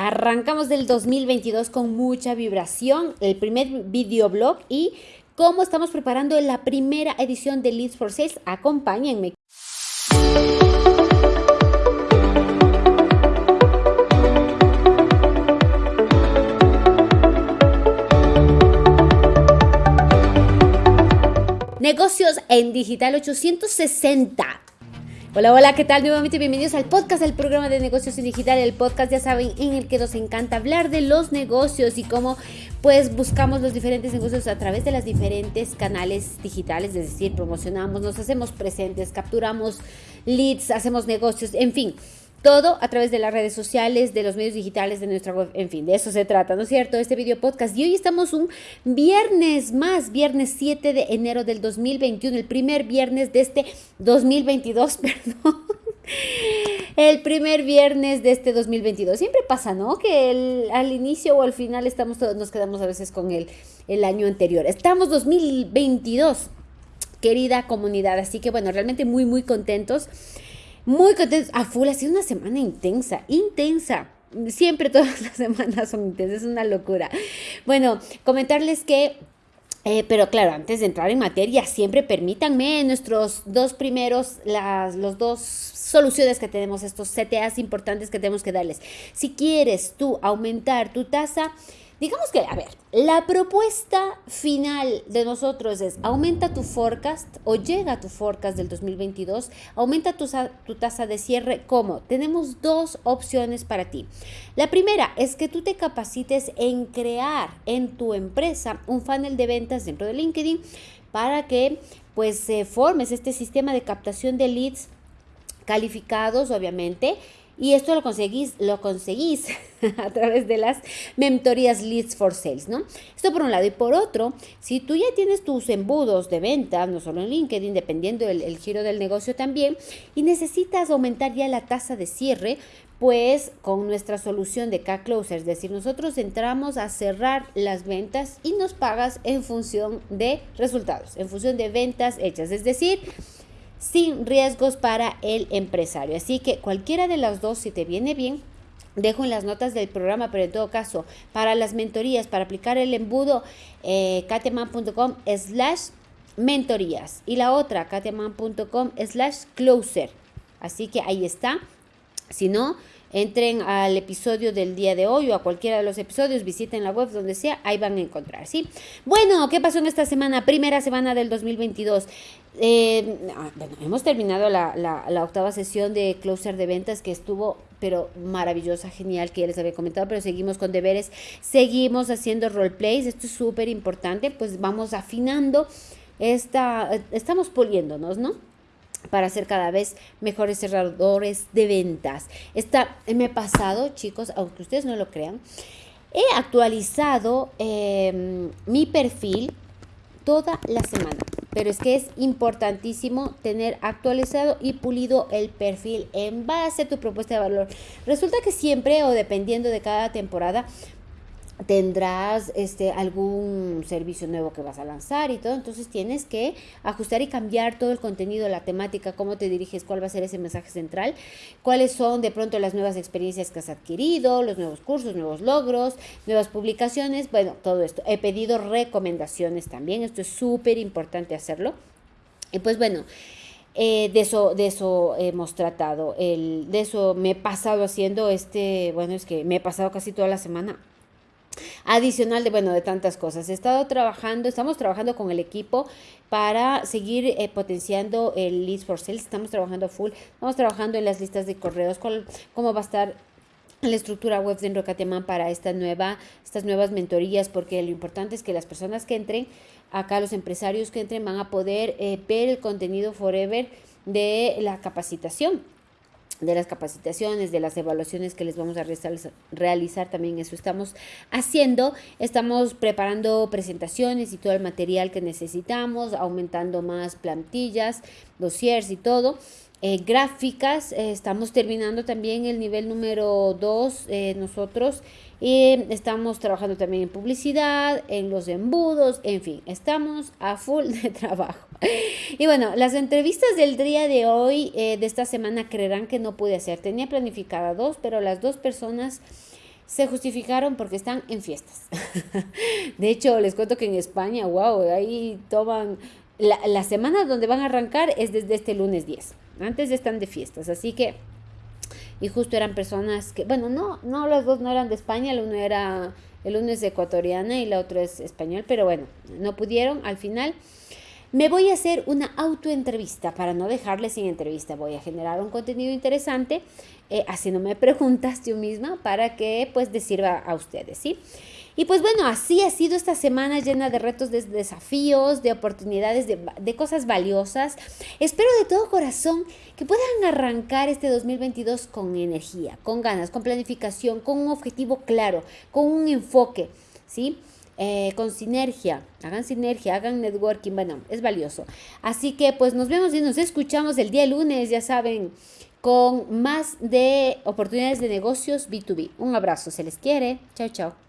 Arrancamos del 2022 con mucha vibración, el primer videoblog y cómo estamos preparando la primera edición de Leads for Sales. Acompáñenme. Negocios en Digital 860. Hola, hola, ¿qué tal? Nuevamente bienvenidos al podcast del programa de negocios en digital, el podcast ya saben en el que nos encanta hablar de los negocios y cómo pues buscamos los diferentes negocios a través de las diferentes canales digitales, es decir, promocionamos, nos hacemos presentes, capturamos leads, hacemos negocios, en fin. Todo a través de las redes sociales, de los medios digitales, de nuestra web, en fin, de eso se trata, ¿no es cierto? Este video podcast. Y hoy estamos un viernes más, viernes 7 de enero del 2021, el primer viernes de este 2022, perdón. El primer viernes de este 2022. Siempre pasa, ¿no? Que al inicio o al final estamos todos, nos quedamos a veces con el, el año anterior. Estamos 2022, querida comunidad. Así que bueno, realmente muy, muy contentos muy contentos. A full, ha sido una semana intensa, intensa. Siempre todas las semanas son intensas, es una locura. Bueno, comentarles que eh, pero claro, antes de entrar en materia, siempre permítanme nuestros dos primeros, las los dos soluciones que tenemos, estos CTAs importantes que tenemos que darles. Si quieres tú aumentar tu tasa, Digamos que, a ver, la propuesta final de nosotros es aumenta tu forecast o llega tu forecast del 2022, aumenta tu, tu tasa de cierre. ¿Cómo? Tenemos dos opciones para ti. La primera es que tú te capacites en crear en tu empresa un funnel de ventas dentro de LinkedIn para que pues formes este sistema de captación de leads calificados, obviamente, y esto lo conseguís, lo conseguís a través de las mentorías Leads for Sales, ¿no? Esto por un lado. Y por otro, si tú ya tienes tus embudos de venta, no solo en LinkedIn, dependiendo del giro del negocio también, y necesitas aumentar ya la tasa de cierre, pues con nuestra solución de K-Closer, es decir, nosotros entramos a cerrar las ventas y nos pagas en función de resultados, en función de ventas hechas. Es decir, sin riesgos para el empresario. Así que cualquiera de las dos, si te viene bien, dejo en las notas del programa, pero en todo caso, para las mentorías, para aplicar el embudo, eh, kateman.com slash mentorías y la otra, kateman.com slash closer. Así que ahí está. Si no, entren al episodio del día de hoy o a cualquiera de los episodios, visiten la web donde sea, ahí van a encontrar, ¿sí? Bueno, ¿qué pasó en esta semana? Primera semana del 2022. Eh, ah, bueno, hemos terminado la, octava sesión de closer de ventas que estuvo, pero maravillosa, genial, que ya les había comentado, pero seguimos con deberes, seguimos haciendo roleplays, esto es súper importante, pues vamos afinando esta, estamos poliéndonos, ¿no? para ser cada vez mejores cerradores de ventas. Esta, me he pasado, chicos, aunque ustedes no lo crean, he actualizado em, mi perfil toda la semana. Pero es que es importantísimo tener actualizado y pulido el perfil en base a tu propuesta de valor. Resulta que siempre o dependiendo de cada temporada tendrás este algún servicio nuevo que vas a lanzar y todo, entonces tienes que ajustar y cambiar todo el contenido, la temática, cómo te diriges, cuál va a ser ese mensaje central, cuáles son de pronto las nuevas experiencias que has adquirido, los nuevos cursos, nuevos logros, nuevas publicaciones, bueno, todo esto. He pedido recomendaciones también, esto es súper importante hacerlo. Y pues bueno, eh, de, eso, de eso hemos tratado, el, de eso me he pasado haciendo este, bueno, es que me he pasado casi toda la semana adicional de, bueno, de tantas cosas. He estado trabajando, estamos trabajando con el equipo para seguir eh, potenciando el Leads for Sales. Estamos trabajando full, estamos trabajando en las listas de correos, cómo va a estar la estructura web de Enrocateman para esta nueva, estas nuevas mentorías, porque lo importante es que las personas que entren, acá los empresarios que entren, van a poder eh, ver el contenido forever de la capacitación de las capacitaciones, de las evaluaciones que les vamos a realizar, también eso estamos haciendo. Estamos preparando presentaciones y todo el material que necesitamos, aumentando más plantillas, dossiers y todo. Eh, gráficas, eh, estamos terminando también el nivel número 2 eh, nosotros estamos trabajando también en publicidad, en los embudos, en fin, estamos a full de trabajo. Y bueno, las entrevistas del día de hoy, de esta semana, creerán que no pude hacer. Tenía planificada dos, pero las dos personas se justificaron porque están en fiestas. de hecho, les cuento que en España, wow, ahí toman, la, la, semana donde van a arrancar es desde este lunes 10. Antes están de fiestas, así que, y justo eran personas que, bueno, no, no, las dos no eran de España, el uno era, el uno es ecuatoriana y la otra es español, pero bueno, no pudieron al final. Me voy a hacer una autoentrevista para no dejarles sin entrevista. Voy a generar un contenido interesante eh, haciéndome preguntas yo misma para que pues les sirva a ustedes, ¿sí? Y pues bueno, así ha sido esta semana llena de retos, de desafíos, de oportunidades, de, cosas valiosas. Espero de todo corazón que puedan arrancar este 2022 con energía, con ganas, con planificación, con un objetivo claro, con un enfoque, ¿sí? Eh, con sinergia, hagan sinergia, hagan networking, bueno, es valioso. Así que pues nos vemos y nos escuchamos el día lunes, ya saben, con más de oportunidades de negocios B2B. Un abrazo, se les quiere. Chao, chao.